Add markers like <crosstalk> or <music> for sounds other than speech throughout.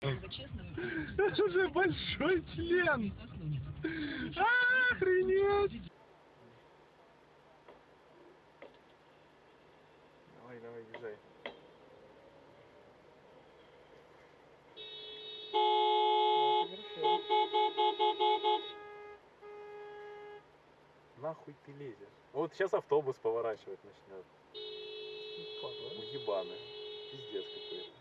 Это же большой член! Охренеть! Давай, давай, езжай. Нахуй ты лезешь? Вот сейчас автобус поворачивать начнет. Уебаны. Пиздец какой-то.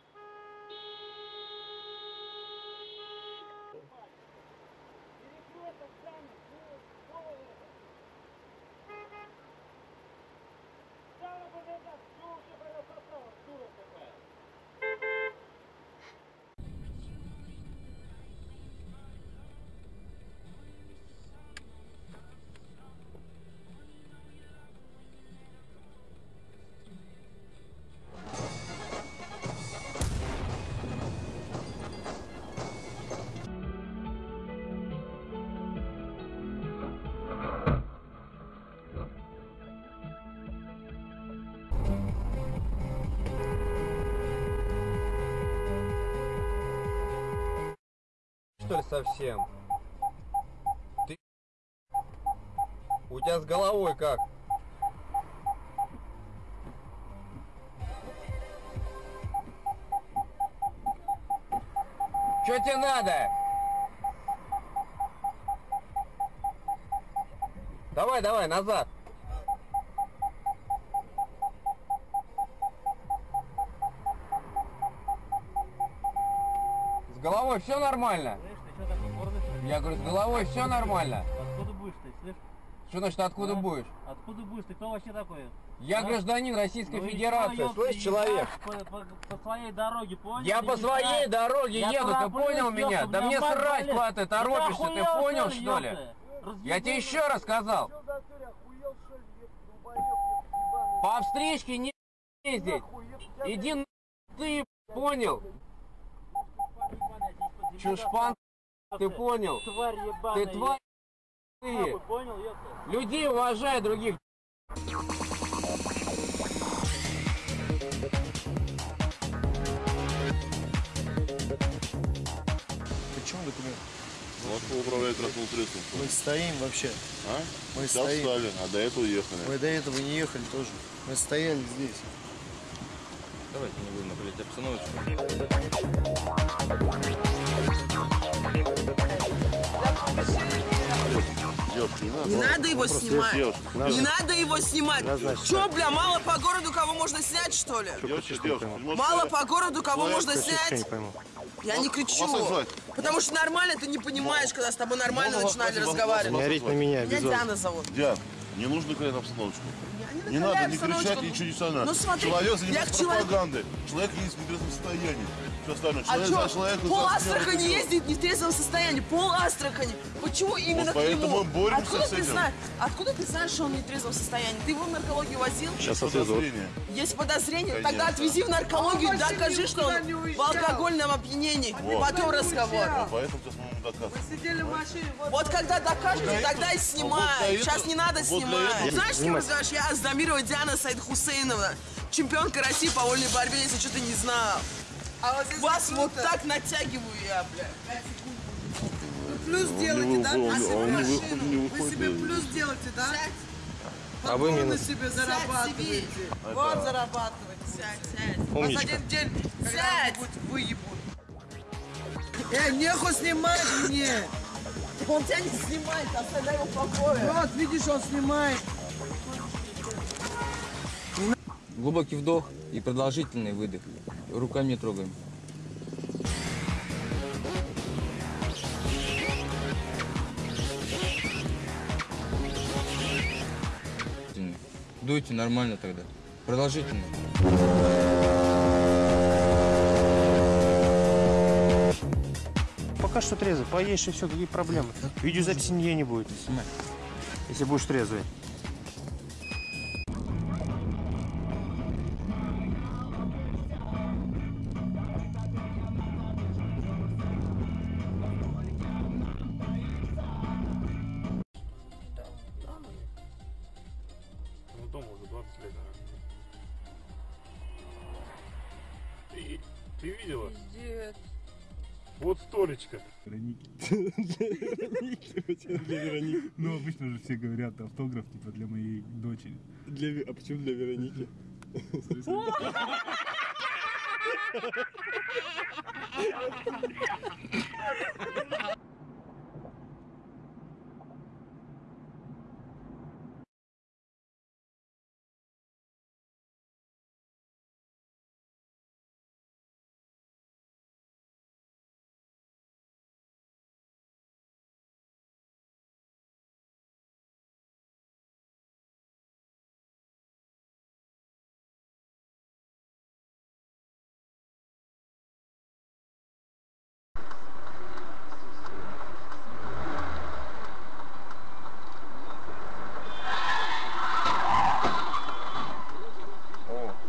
Что ли совсем? Ты у тебя с головой как? Что тебе надо? Давай, давай, назад. С головой все нормально? Слышь, ты что такой гордый? что ли? Я говорю, с головой все нормально. Откуда будешь ты, слышь? Что значит, откуда А? будешь? Откуда будешь? Ты кто вообще такой? Я А? гражданин Российской Ну Федерации, что, слышь, человек? По, по- по своей дороге, понял? Я Или по своей дороге Я еду, ты понял меня? Да мне срать, куда ты торопишься, ты понял, что ли? Я тебе еще раз сказал, по встречке не ездить. Иди на ты, понял? Чушпан, ты понял? Тварь ебаная. Ты тварь, ты. Понял, ёпта? Людей уважай, других. Почему документ? Вот управляет транспортным средством. Мы стоим вообще. А? Мы Сейчас стоим. встали, а до этого уехали. Мы до этого не ехали тоже. Мы стояли здесь. Давайте не будем напрягать обстановочку. Девушка, не надо. Не надо его снимать. Девушка, Не надо его снимать. Че, бля, мало по городу кого можно снять, что ли? Мало по городу кого можно снять? Я не кричу. Потому что нормально ты не понимаешь, когда с тобой нормально начинали вас- Не разговаривать. орите на меня, Меня Диана зовут. Диан, не нужно крыть обстановочку. Я Не надо накаляю не кричать, ничего не сознать. Ну смотри, Человек занимается пропагандой. Человек есть в нетрезвом состоянии. Все остальное. А Человек за что, человека... пол за Астрахани ездит не в трезвом состоянии? Пол Астрахани. Почему именно Вот к поэтому нему? мы боремся Откуда с ты этим. знаешь? Откуда ты знаешь, что он не в трезвом состоянии? Ты его в наркологию возил? Сейчас Подозрение. Есть подозрение? Конечно. Тогда отвези в наркологию, докажи, что он в алкогольном опьянении. Вот. Потом разговор. Вот поэтому сейчас мы ему доказываем. Вот когда докажете, тогда и вот снимай. для Сейчас не надо вот снимать. Знаешь, с кем разговариваешь? Я Аздамирова Диана Саид Хусейновна. Чемпионка России по вольной борьбе, если что ты не знал. Вас вот так натягиваю я, бля. Плюс Он делайте, не да? он- на себе машину. Вы себе плюс делаете, да? А вы минус. себе зарабатываете. Вот зарабатываете. Сядь, сядь. Вас Умничка. один день Сядь. когда-нибудь выебут. Э, нехуй снимать мне! Он тебя не снимает, оставляй его в покое. Вот, видишь, он снимает. Глубокий вдох и продолжительный выдох. Руками не трогаем. Дуйте нормально тогда. Продолжительно. Пока что трезвый. Поешь и все, какие проблемы. Видеозаписи нигде не будет, если будешь трезвый. Ну дома уже след. Ты, ты видела? Пиздец. Вот столечко. <laughs> Ну, обычно же все говорят автограф, типа, для моей дочери. Для, а почему для Вероники? О, <laughs>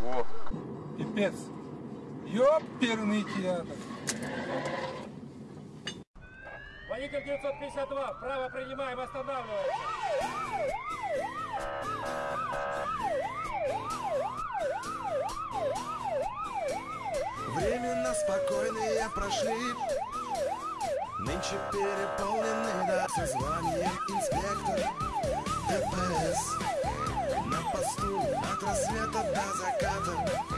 о. Пипец. Ёперный театр. Водитель 952, право принимаем, останавливаемся. Временно спокойные прошли Нынче переполнены до созванием инспектор ДПС На посту от рассвета до заката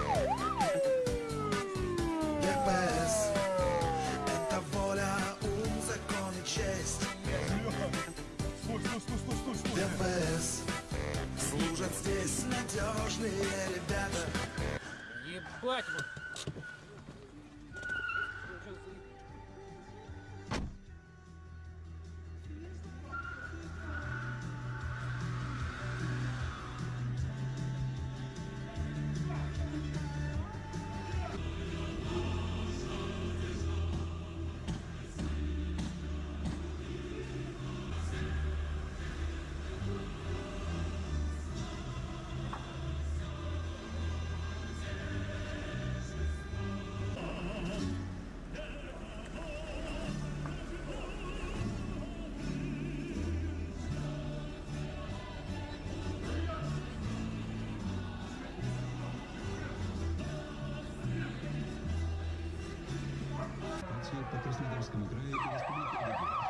надежные ребята Ебать вот. По Краснодарскому краю и Республике Удмуртия.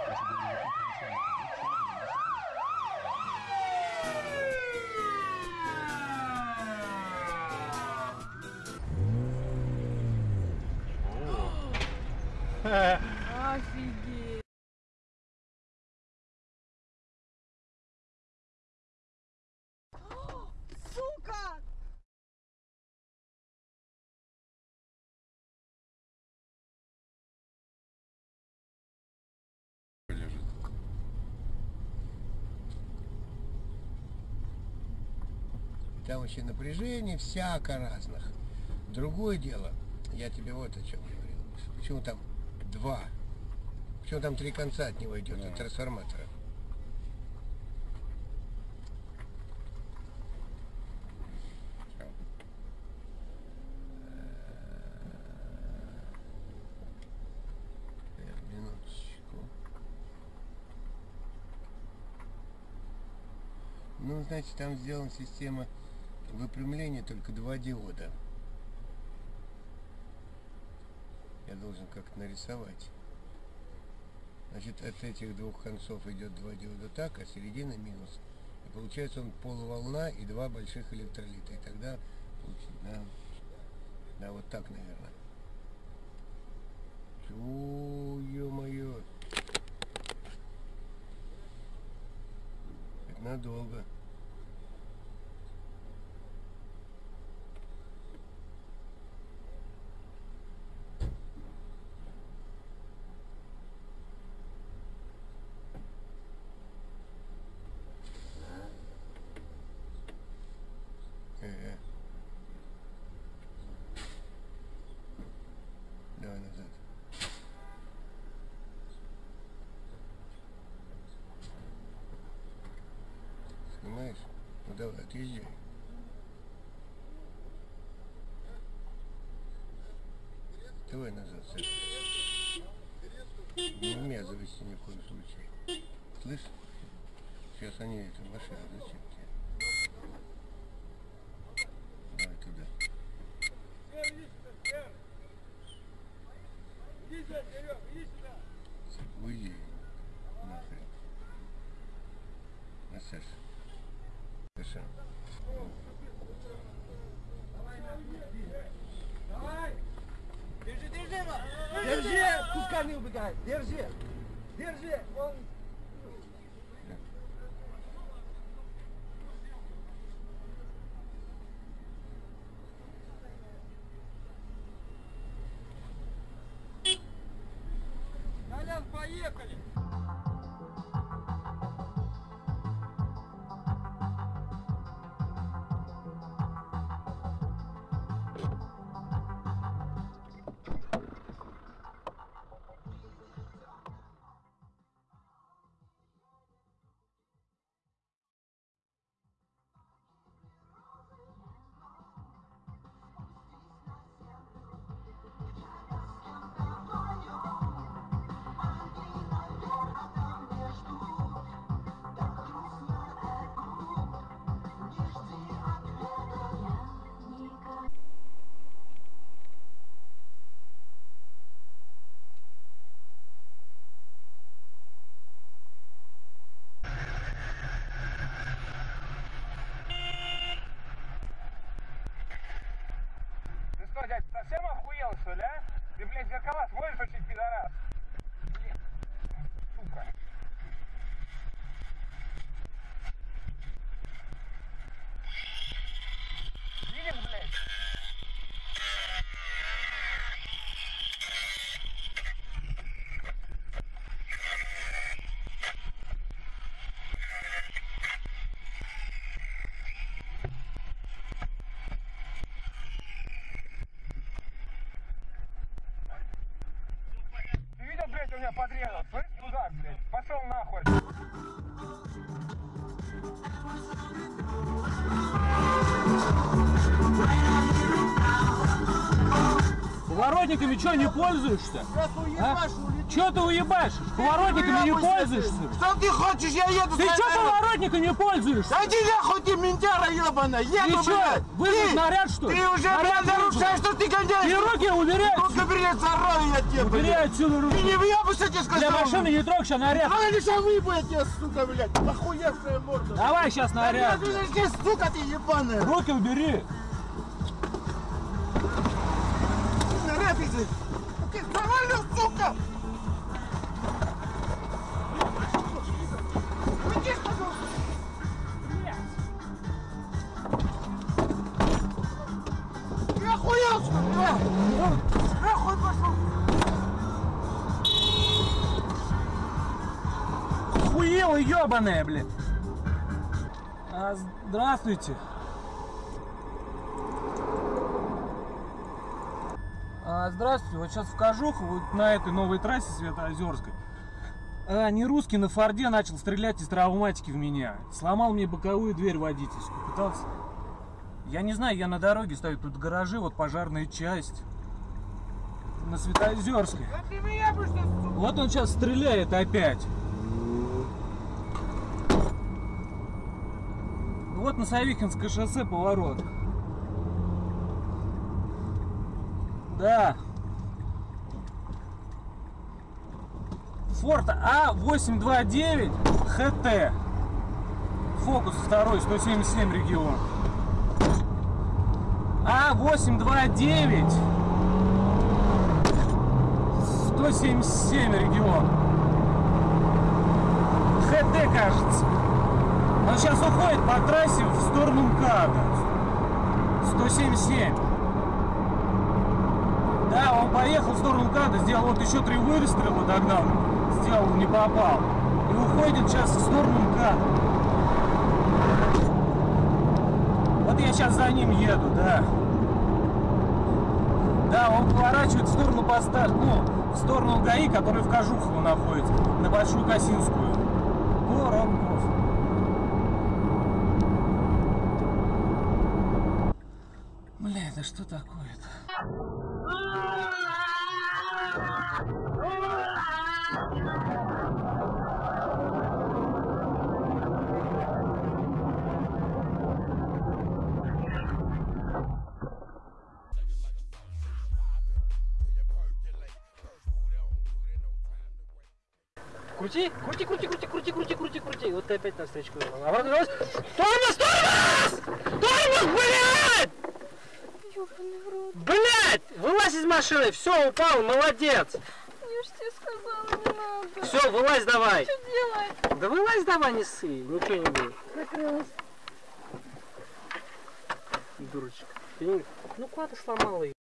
Офигеть. Сука! Там вообще напряжение всяко разных. Другое дело, я тебе вот о чем говорил. Почему там два? Почему там три конца от него идет, от трансформатора? Э, Минуточку. Ну, значит, там сделана система выпрямления только два диода. Я должен как-то нарисовать. Значит, от этих двух концов идет два диода так, а середина минус. И получается он полуволна и два больших электролита. И тогда получится, да, да, вот так, наверное. Чу, ё-моё. Надолго. Э-э. Давай назад. Снимаешь? Ну давай, отъезжай. Давай назад, Саша. Не вмязывайся ни в коем случае. Слышь? Сейчас они эту машину зачем Пускай не убегает! Держи! Держи! Он... Колян, поехали! Совсем охуел, что ли, а? Ты, блядь, зеркала сводишь очень, пидорас? Блин, сука. Поворотниками что, не пользуешься? А? Че ты уебашишь? Поворотниками не пользуешься? Что ты хочешь? Я еду Ты что поворотниками не пользуешься? Иди нахуй, ты ментяра ебаная! Еду, Ты что, вызвать наряд, что ли? Ты уже, Наряд блядь, нарушаешь, что ты гоняешь! Ты руки убери Руки отсюда. я тебе, Убери блядь! отсюда руки. Ты не въебайся, тебе сказал! Для машины не трогай, сейчас наряд. А не шавы, блядь, я, сука, блядь! Охуевшая морда! Давай сейчас наряд. Ты, ты, сука, ты ебаная! Руки убери. Наряд иди! Ты завалил, сука! Уйди, пожалуйста! Ты охуел, что ли, а? Нахуй пошел! Хуела ебаная, блин. А, здравствуйте. Здравствуйте, вот сейчас в Кожуху, вот на этой новой трассе Светоозерской. А, не русский на Форде начал стрелять из травматики в меня. Сломал мне боковую дверь водительскую. Пытался... Я не знаю, я на дороге стою, тут гаражи, вот пожарная часть. На Светоозерской. Вот он сейчас стреляет опять. Вот на Савихинское шоссе поворот. Да. Форд А829 ХТ. Фокус второй, 177 регион. А829 177 регион. ХТ, кажется. Он сейчас уходит по трассе в сторону МКАДа. 177. Да, он поехал в сторону МКАДа, сделал вот еще три выстрела, догнал, сделал, не попал. И уходит сейчас в сторону МКАДа. Вот я сейчас за ним еду, да. Да, он поворачивает в сторону поста, ну, в сторону ГАИ, который в Кожухово находится, на Большую Косинскую. Воронков. Бля, это что такое-то? встречку. Обратно вернулась. А тормоз, тормоз! Тормоз, блядь! Блядь! Вылазь из машины, все, упал, молодец! Я ж тебе сказала, не надо. Все, вылазь давай. Что делать? Да вылазь давай, не ссы, ничего не будет. Закрылась. Дурочка. Ты. Ну куда ты сломала ее?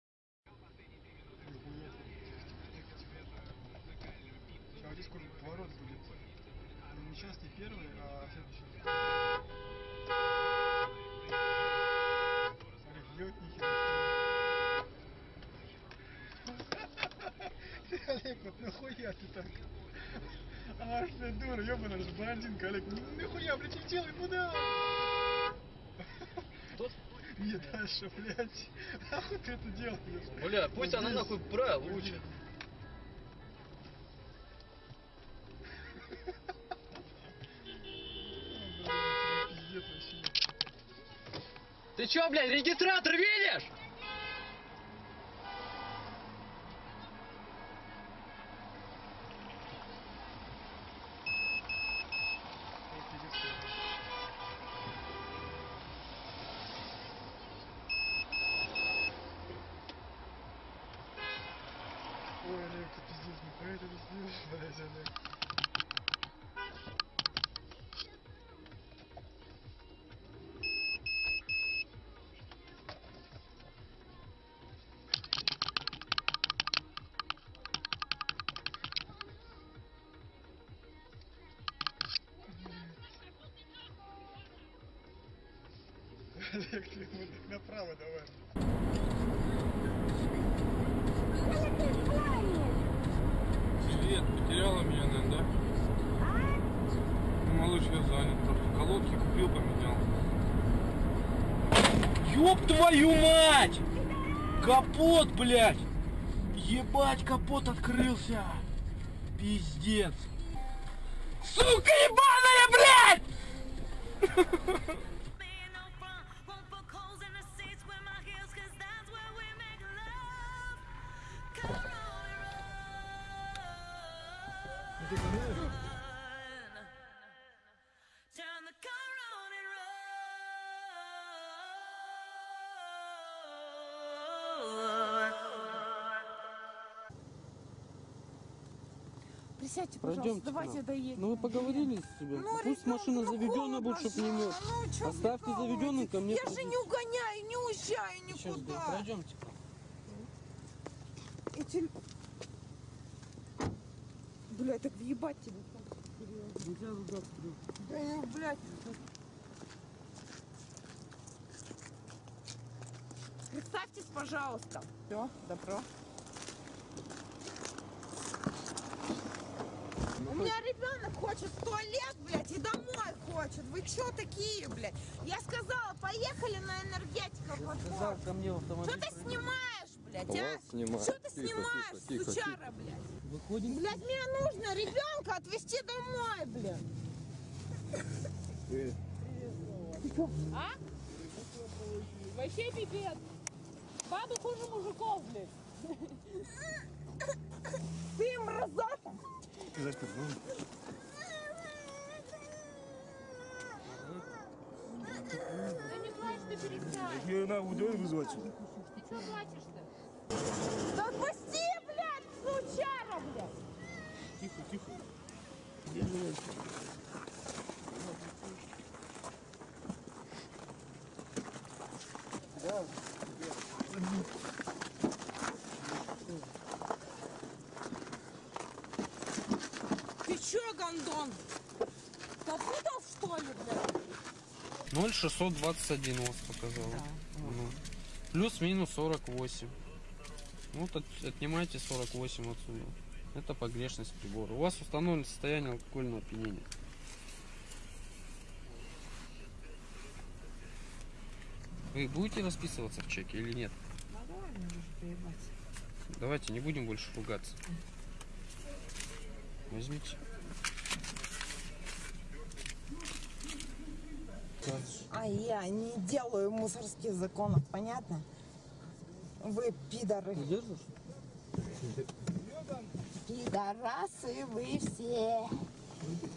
Олег, вот нахуя ты так? Аж ты дура, это же блондинка, Олег. Ну нахуя, блядь, и делай, куда? Не дальше, блядь. Нахуй ты это делаешь? Бля, пусть она нахуй. Пиздец вообще. Ты чё, блядь, регистратор видишь? Направо давай. Привет, потеряла меня, наверное, да? Ну, малыш, я занят просто. Колодки купил, поменял. Ёб твою мать! Капот, блядь! Ебать, капот открылся! Пиздец! Сука ебаная, блядь! <laughs> Присядьте, пожалуйста, к давайте доедем. Ну вы поговорили с себе? Ну, Пусть ребёнку, машина ну, заведенная будет, чтобы не мёрз. Ну, чё Оставьте заведенным ко мне. Я же не угоняю, не уезжаю никуда. Пройдемте. И Блядь, так въебать тебе. Нельзя ругаться. Да, ну, блядь. Представьтесь, пожалуйста. Все, добро. У меня ребенок хочет в туалет, блядь, и домой хочет. Вы чё такие, блядь? Я сказала, поехали на энергетика Сказал ко мне в автомобиль. Что ты снимаешь, блядь, Вас а? снимаю. Что ты Тихо, снимаешь, тихо, тихо, сучара, блядь? Выходим. Блядь, мне нужно ребенка отвезти домой, блядь. А? Вообще пипец. Бабы хуже мужиков, блядь. Ты мразота. Да не плачь, ты перестань. Я на удел вызвать сюда. Ты чё плачешь-то? Да отпусти, сучара, блядь. Тихо, тихо. Ты чё, гондон? Попутал, что ли, блядь? 0,621 у вас показало. Ну. Плюс-минус 48. Ну, Вот от- отнимайте 48 отсюда. Это погрешность прибора. У вас установлено состояние алкогольного опьянения. Вы будете расписываться в чеке или нет? Давайте не будем больше ругаться. Возьмите. А я не делаю мусорских законов, понятно? Вы пидоры. Пидорасы вы все.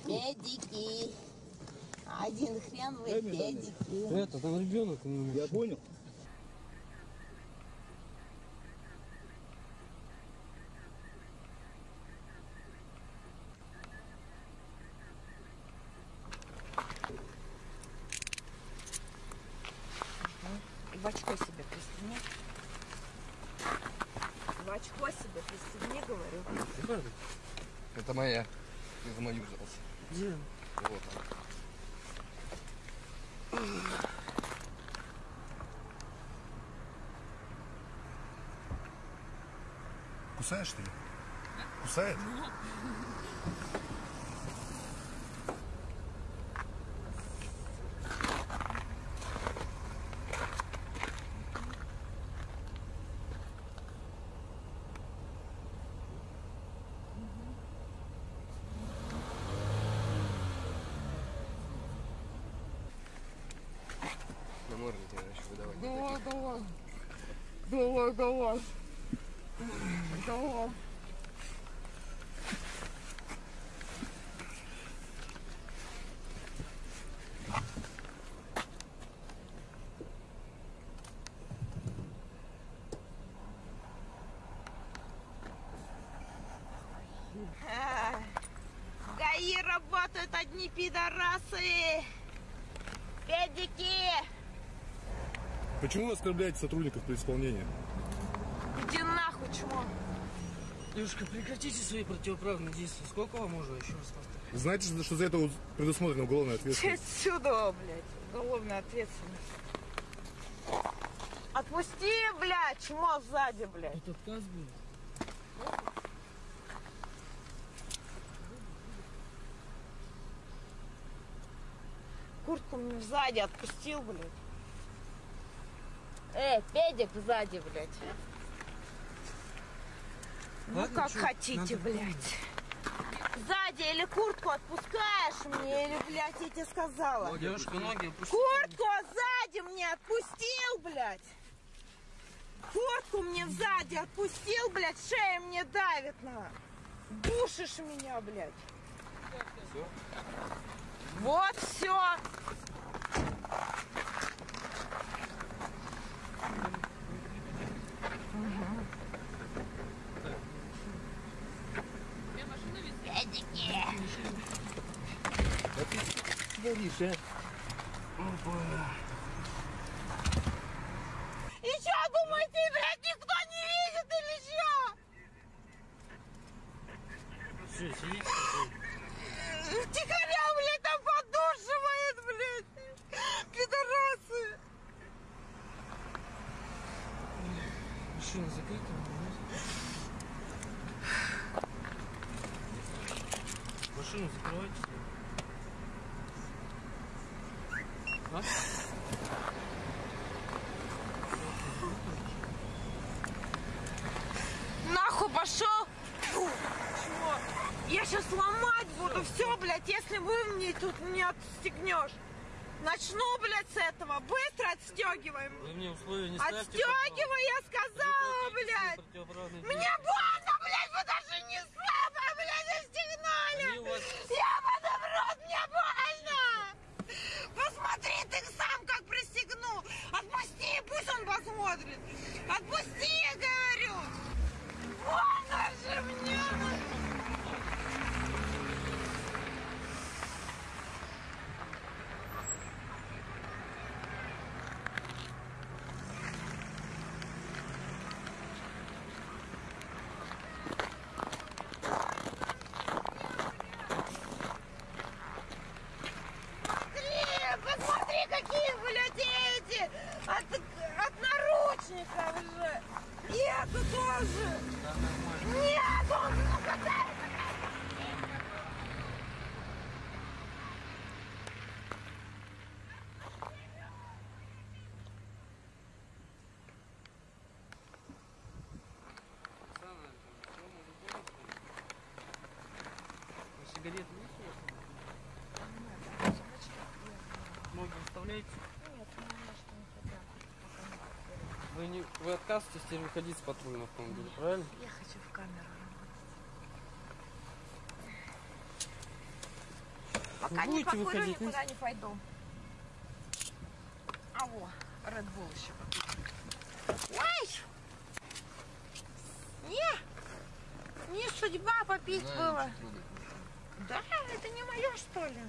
Педики. Один хрен вы педики. Это, там ребенок. Я понял. В очко себе пристегни. В очко себе пристегни, говорю. Это моя. Ты за мою взялся. Где? Вот она. Кусаешь что ли? Кусает? На море тебе еще выдавать. Давай, давай. Давай, давай. Давай. А, В ГАИ работают одни пидорасы. Педики. Почему вы оскорбляете сотрудников при исполнении? Иди нахуй, чмо. Девушка, прекратите свои противоправные действия. Сколько вам можно еще раз повторять? Знаете, что- что за это предусмотрена уголовная ответственность? отсюда, блядь, уголовная ответственность. Отпусти, блядь, чмо сзади, блядь. Тут отказ будет? Куртку мне сзади отпустил, блядь. Эй, педик сзади, блядь. Ну Ладно, как чё, хотите, надо блядь. Сзади или куртку отпускаешь мне, или, блядь, я тебе сказала. Девушка, ноги опусти. Куртку сзади мне отпустил, блядь. Куртку мне сзади отпустил, блядь, шея мне давит на. Душишь меня, блядь. Вот все. Ты горишь, а? И что думаете, блядь, никто не видит или что? Все, сидите. Тихоря, блядь, там подушивает, блядь. Пидорасы. Машина закрыта. Машину закрывайте. А? Нахуй пошел. Фу, Чего? Я сейчас буду все, блядь, если вы мне тут не отстегнешь. Начну, блядь, с этого. Быстро отстегиваем. Вы мне условия не ставьте. Отстегивай, я сказала, блядь. Мне больно, блядь, вы даже не слабо, блядь, у вас- в рот, мне больно. Посмотри ты сам, как пристегну. Отпусти, пусть он посмотрит. Отпусти, я говорю. Больно же мне. Смотри, посмотри, какие, блядь, эти! От, от наручников же! И это тоже! Нет, он, есть у вас? Ноги вставляете? Нет, ну, может, не туда. Вы, не, вы отказываетесь теперь выходить с патрульного автомобиля, правильно? Я хочу в камеру Вы Пока не будете покурю, выходить? никуда не пойду. А во, Red Bull еще попить. Ой! Не! Не судьба попить было. Да, это не мое, что ли?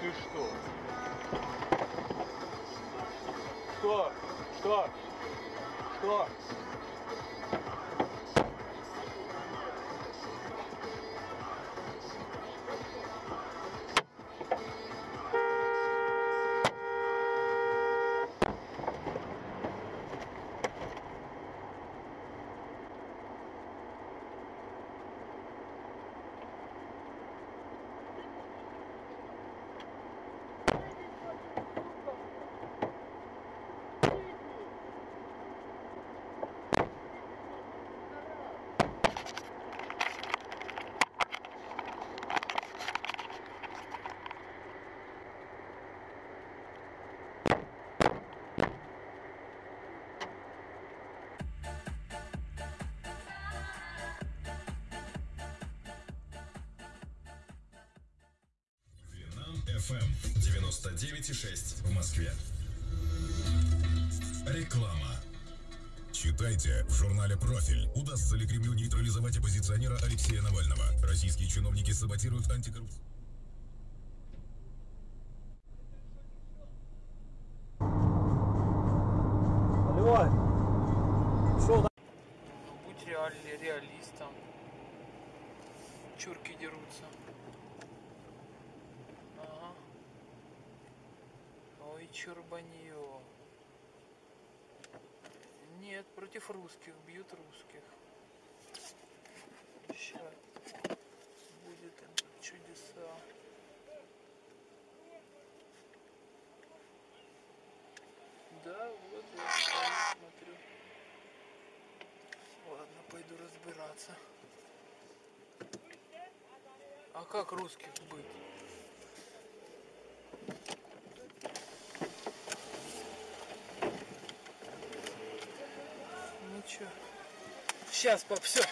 Ты что? Что? Что? Что? FM 99,6 в Москве. Реклама. Читайте в журнале «Профиль». Удастся ли Кремлю нейтрализовать оппозиционера Алексея Навального? Российские чиновники саботируют антикоррупцию. Смотрю. Ладно, пойду разбираться. А как русских быть? Ну чё? Сейчас, пап, все.